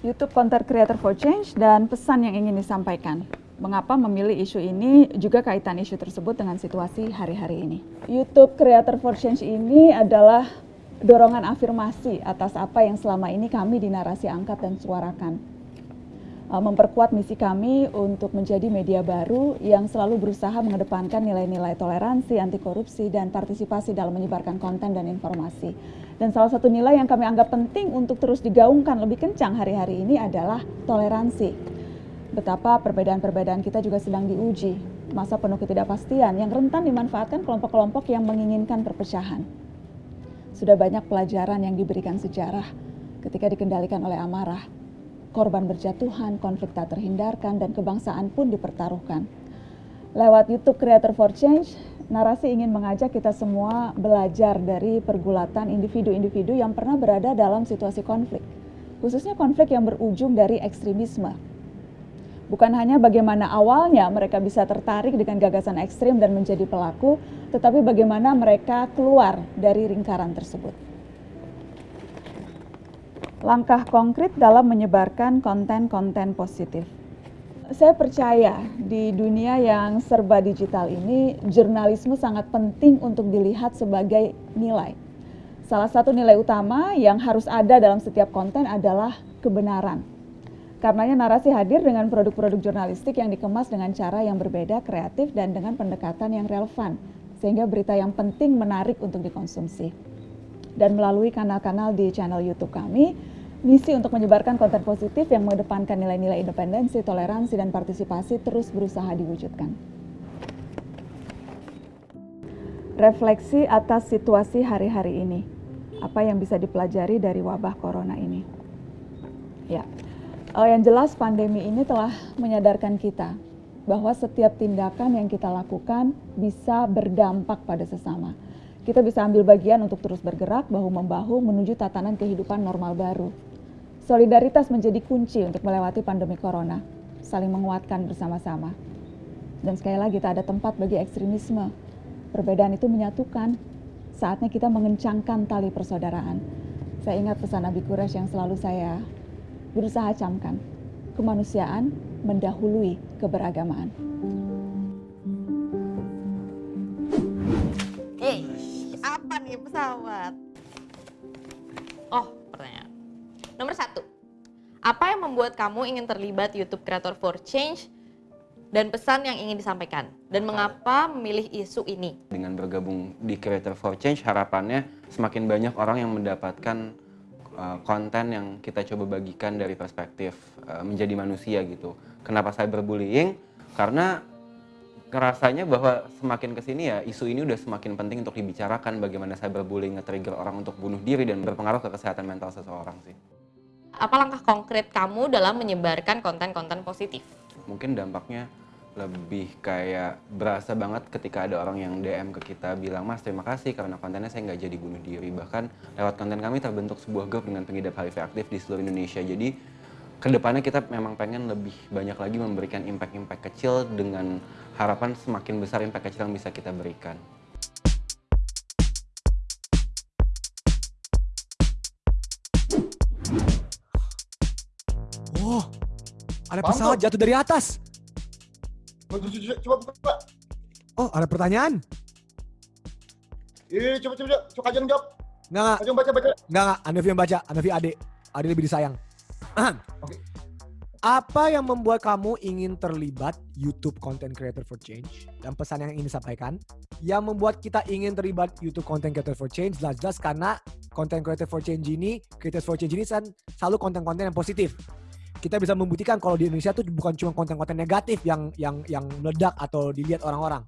YouTube Content Creator for Change dan pesan yang ingin disampaikan. Mengapa memilih isu ini juga kaitan isu tersebut dengan situasi hari-hari ini. YouTube Creator for Change ini adalah dorongan afirmasi atas apa yang selama ini kami di narasi angkat dan suarakan. Uh, memperkuat misi kami untuk menjadi media baru yang selalu berusaha mengedepankan nilai-nilai toleransi, anti korupsi, dan partisipasi dalam menyebarkan konten dan informasi. Dan salah satu nilai yang kami anggap penting untuk terus digaungkan lebih kencang hari-hari ini adalah toleransi. Betapa perbedaan-perbedaan kita juga sedang diuji. Masa penuh ketidakpastian yang rentan dimanfaatkan kelompok-kelompok yang menginginkan perpecahan. Sudah banyak pelajaran yang diberikan sejarah ketika dikendalikan oleh amarah korban berjatuhan, konflik tak terhindarkan, dan kebangsaan pun dipertaruhkan. Lewat YouTube Creator for Change, narasi ingin mengajak kita semua belajar dari pergulatan individu-individu yang pernah berada dalam situasi konflik, khususnya konflik yang berujung dari ekstremisme. Bukan hanya bagaimana awalnya mereka bisa tertarik dengan gagasan ekstrim dan menjadi pelaku, tetapi bagaimana mereka keluar dari lingkaran tersebut langkah konkret dalam menyebarkan konten-konten positif. Saya percaya di dunia yang serba digital ini, jurnalisme sangat penting untuk dilihat sebagai nilai. Salah satu nilai utama yang harus ada dalam setiap konten adalah kebenaran. Karenanya narasi hadir dengan produk-produk jurnalistik yang dikemas dengan cara yang berbeda, kreatif, dan dengan pendekatan yang relevan, sehingga berita yang penting menarik untuk dikonsumsi dan melalui kanal-kanal di channel YouTube kami, misi untuk menyebarkan konten positif yang mengedepankan nilai-nilai independensi, toleransi, dan partisipasi terus berusaha diwujudkan. Refleksi atas situasi hari-hari ini. Apa yang bisa dipelajari dari wabah corona ini? Ya, uh, yang jelas pandemi ini telah menyadarkan kita bahwa setiap tindakan yang kita lakukan bisa berdampak pada sesama kita bisa ambil bagian untuk terus bergerak bahu-membahu menuju tatanan kehidupan normal baru. Solidaritas menjadi kunci untuk melewati pandemi corona, saling menguatkan bersama-sama. Dan sekali lagi tak ada tempat bagi ekstremisme. Perbedaan itu menyatukan. Saatnya kita mengencangkan tali persaudaraan. Saya ingat pesan Nabi Quraisy yang selalu saya berusaha camkan. Kemanusiaan mendahului keberagamaan. Kamu ingin terlibat YouTube Creator for Change dan pesan yang ingin disampaikan? Dan mengapa memilih isu ini? Dengan bergabung di Creator for Change, harapannya semakin banyak orang yang mendapatkan uh, konten yang kita coba bagikan dari perspektif uh, menjadi manusia gitu. Kenapa saya berbullying? Karena ngerasanya bahwa semakin ke sini ya isu ini udah semakin penting untuk dibicarakan bagaimana cyberbullying nge-trigger orang untuk bunuh diri dan berpengaruh ke kesehatan mental seseorang sih. Apa langkah konkret kamu dalam menyebarkan konten-konten positif? Mungkin dampaknya lebih kayak berasa banget ketika ada orang yang DM ke kita bilang mas terima kasih karena kontennya saya nggak jadi bunuh diri bahkan lewat konten kami terbentuk sebuah grup dengan pengidap HIV aktif di seluruh Indonesia jadi ke depannya kita memang pengen lebih banyak lagi memberikan impact-impact kecil dengan harapan semakin besar impact kecil yang bisa kita berikan. Oh, ada pesawat jatuh dari atas. Coba, coba, Oh, ada pertanyaan? Iya, coba, coba, coba, Kajang jawab. Enggak, enggak. Kajang baca, baca. Enggak, enggak. Yang baca. Anda Ade. Ade lebih disayang. Oke. Okay. Apa yang membuat kamu ingin terlibat YouTube Content Creator for Change? Dan pesan yang ingin disampaikan, yang membuat kita ingin terlibat YouTube Content Creator for Change jelas-jelas karena Content Creator for Change ini, Creators for Change ini kan selalu konten-konten yang positif. Kita bisa membuktikan kalau di Indonesia tuh bukan cuma konten-konten negatif yang yang yang meledak atau dilihat orang-orang.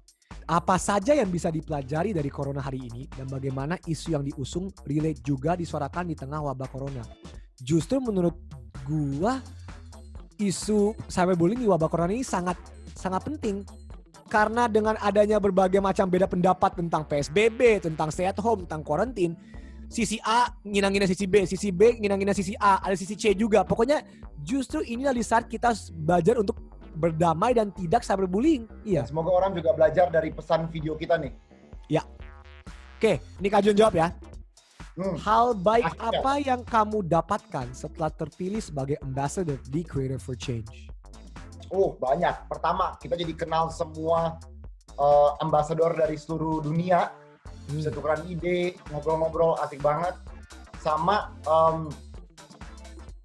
Apa saja yang bisa dipelajari dari corona hari ini dan bagaimana isu yang diusung relate juga disuarakan di tengah wabah corona. Justru menurut gua isu cyberbullying di wabah corona ini sangat sangat penting karena dengan adanya berbagai macam beda pendapat tentang PSBB, tentang stay at home, tentang quarantine, sisi A nginangin sisi B, sisi B nginangin sisi A, ada sisi C juga. Pokoknya justru inilah di saat kita belajar untuk berdamai dan tidak cyberbullying. Iya. Semoga orang juga belajar dari pesan video kita nih. Ya. Oke, ini Kak Jun jawab ya. Hmm. Hal baik Akhirnya. apa yang kamu dapatkan setelah terpilih sebagai ambassador di Creator for Change? Oh banyak. Pertama kita jadi kenal semua eh, ambasador dari seluruh dunia. Bisa Hmm. tukeran ide, ngobrol-ngobrol asik banget. Sama em,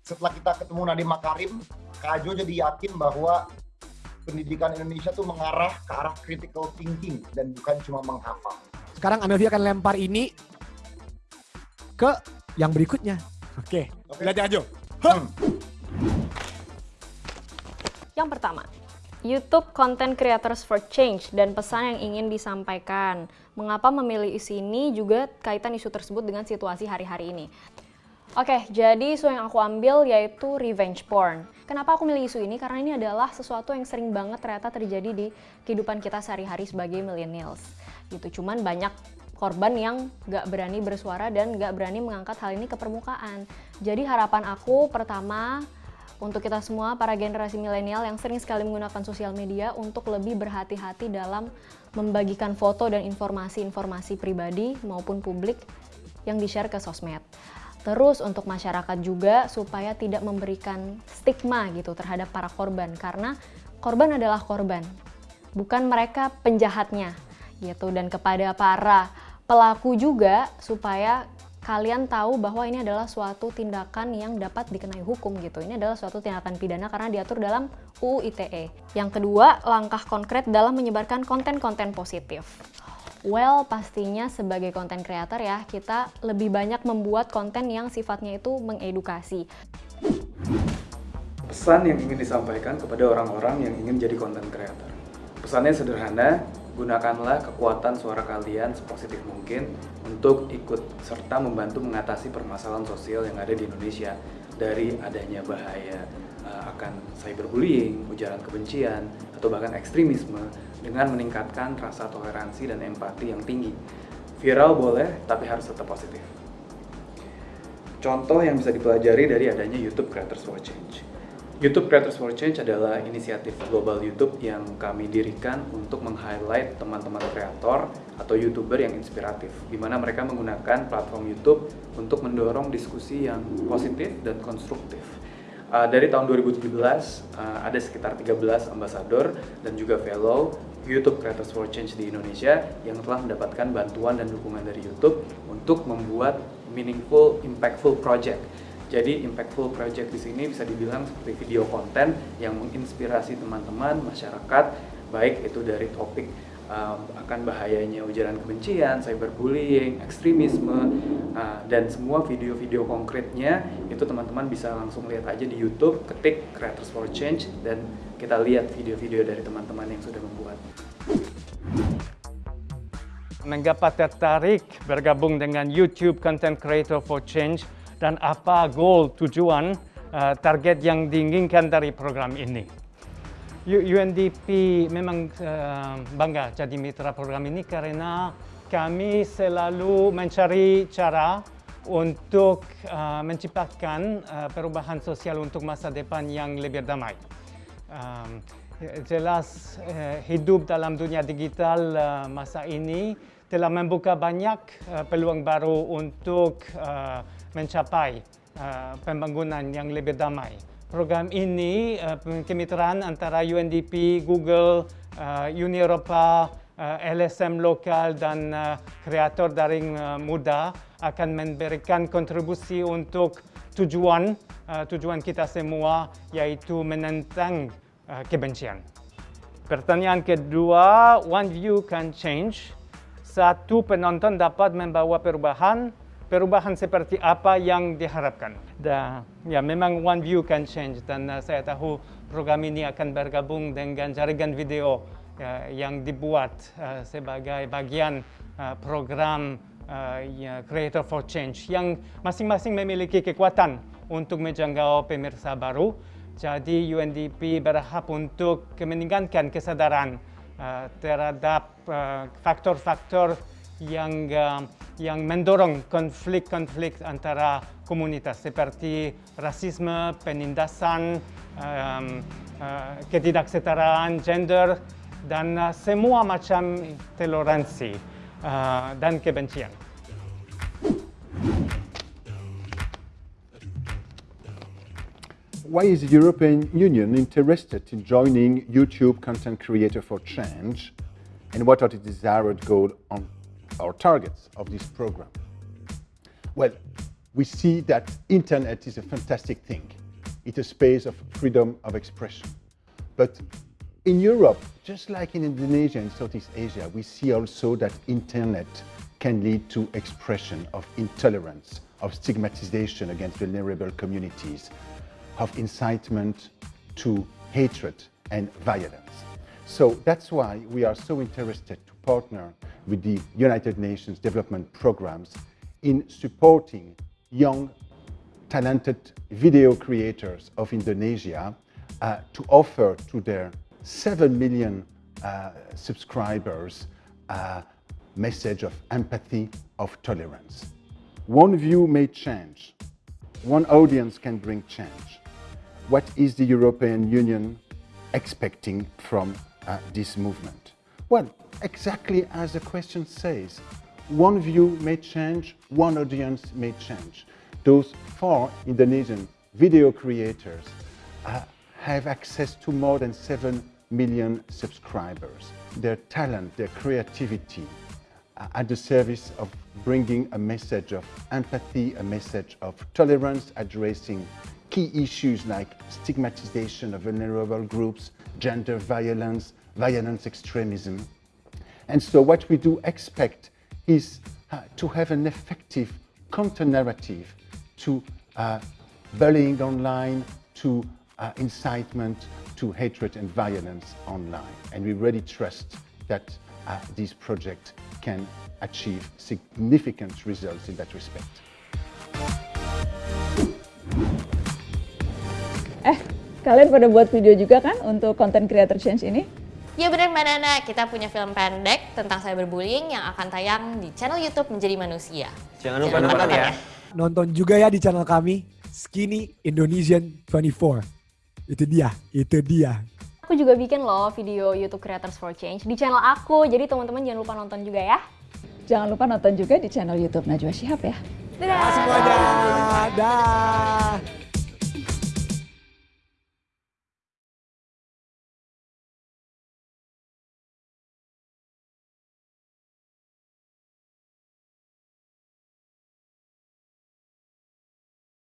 setelah kita ketemu Nadiem Makarim, Kak Jo jadi yakin bahwa pendidikan Indonesia tuh mengarah ke arah critical thinking dan bukan cuma menghafal. Sekarang Amelia akan lempar ini ke yang berikutnya. Oke, Oke. lihat aja. Hmm. Yang pertama, YouTube Content Creators for Change dan pesan yang ingin disampaikan. Mengapa memilih isu ini juga kaitan isu tersebut dengan situasi hari-hari ini. Oke, jadi isu yang aku ambil yaitu revenge porn. Kenapa aku milih isu ini? Karena ini adalah sesuatu yang sering banget ternyata terjadi di kehidupan kita sehari-hari sebagai millennials. Gitu, cuman banyak korban yang gak berani bersuara dan gak berani mengangkat hal ini ke permukaan. Jadi harapan aku pertama untuk kita semua para generasi milenial yang sering sekali menggunakan sosial media untuk lebih berhati-hati dalam membagikan foto dan informasi-informasi pribadi maupun publik yang di-share ke sosmed. Terus untuk masyarakat juga supaya tidak memberikan stigma gitu terhadap para korban karena korban adalah korban, bukan mereka penjahatnya gitu dan kepada para pelaku juga supaya kalian tahu bahwa ini adalah suatu tindakan yang dapat dikenai hukum gitu. Ini adalah suatu tindakan pidana karena diatur dalam UU ITE. Yang kedua, langkah konkret dalam menyebarkan konten-konten positif. Well, pastinya sebagai konten creator ya, kita lebih banyak membuat konten yang sifatnya itu mengedukasi. pesan yang ingin disampaikan kepada orang-orang yang ingin jadi content creator. Pesannya sederhana, gunakanlah kekuatan suara kalian sepositif mungkin untuk ikut serta membantu mengatasi permasalahan sosial yang ada di Indonesia dari adanya bahaya uh, akan cyberbullying, ujaran kebencian, atau bahkan ekstremisme dengan meningkatkan rasa toleransi dan empati yang tinggi. Viral boleh, tapi harus tetap positif. Contoh yang bisa dipelajari dari adanya YouTube Creators for Change. YouTube Creators for Change adalah inisiatif global YouTube yang kami dirikan untuk meng-highlight teman-teman kreator atau YouTuber yang inspiratif, di mana mereka menggunakan platform YouTube untuk mendorong diskusi yang positif dan konstruktif. Uh, dari tahun 2017 uh, ada sekitar 13 ambasador dan juga fellow YouTube Creators for Change di Indonesia yang telah mendapatkan bantuan dan dukungan dari YouTube untuk membuat meaningful, impactful project. Jadi impactful project di sini bisa dibilang seperti video konten yang menginspirasi teman-teman masyarakat, baik itu dari topik um, akan bahayanya ujaran kebencian, cyberbullying, ekstremisme, uh, dan semua video-video konkretnya itu teman-teman bisa langsung lihat aja di YouTube, ketik Creators for Change dan kita lihat video-video dari teman-teman yang sudah membuat. Mengapa tertarik bergabung dengan YouTube Content Creator for Change dan apa goal tujuan uh, target yang diinginkan dari program ini? UNDP memang uh, bangga jadi mitra program ini karena kami selalu mencari cara untuk uh, menciptakan uh, perubahan sosial untuk masa depan yang lebih damai. Um, jelas uh, hidup dalam dunia digital uh, masa ini telah membuka banyak peluang baru untuk mencapai pembangunan yang lebih damai. Program ini kemitraan antara UNDP, Google, Uni Eropa, LSM lokal dan kreator daring muda akan memberikan kontribusi untuk tujuan tujuan kita semua yaitu menentang uh, kebencian. Pertanyaan kedua, one view can change. Satu penonton dapat membawa perubahan, perubahan seperti apa yang diharapkan. Dan ya memang one view can change dan uh, saya tahu program ini akan bergabung dengan jaringan video ya, yang dibuat uh, sebagai bagian uh, program uh, ya, Creator for Change yang masing-masing memiliki kekuatan untuk menjangkau pemirsa baru. Jadi UNDP berharap untuk meningkatkan kesadaran uh, terhadap uh, faktor-faktor yang uh, yang mendorong konflik-konflik antara komunitas seperti rasisme, penindasan, um, uh, ketidaksetaraan, gender, dan uh, semua macam toleransi uh, dan kebencian. Why is the European Union interested in joining YouTube Content Creator for Change? And what are the desired goals or targets of this program? Well, we see that internet is a fantastic thing. It's a space of freedom of expression. But in Europe, just like in Indonesia and Southeast Asia, we see also that internet can lead to expression of intolerance, of stigmatization against vulnerable communities, of incitement to hatred and violence. So that's why we are so interested to partner with the United Nations development programs in supporting young, talented video creators of Indonesia uh, to offer to their 7 million uh, subscribers a message of empathy, of tolerance. One view may change. One audience can bring change. What is the European Union expecting from uh, this movement? Well, exactly as the question says, one view may change, one audience may change. Those four Indonesian video creators uh, have access to more than 7 million subscribers. Their talent, their creativity, uh, at the service of bringing a message of empathy, a message of tolerance, addressing key issues like stigmatization of vulnerable groups, gender violence, violence extremism. And so what we do expect is uh, to have an effective counter-narrative to uh, bullying online, to uh, incitement, to hatred and violence online. And we really trust that uh, this project can achieve significant results in that respect. Eh, kalian pada buat video juga kan untuk content creator change ini? Ya benar Mbak Nana, kita punya film pendek tentang cyberbullying yang akan tayang di channel YouTube Menjadi Manusia. Jangan lupa nonton ya. Nonton juga ya di channel kami, Skinny Indonesian 24. Itu dia, itu dia. Aku juga bikin loh video YouTube Creators for Change di channel aku, jadi teman-teman jangan lupa nonton juga ya. Jangan lupa nonton juga di channel YouTube Najwa Shihab ya. Dadah! Semuanya, dah.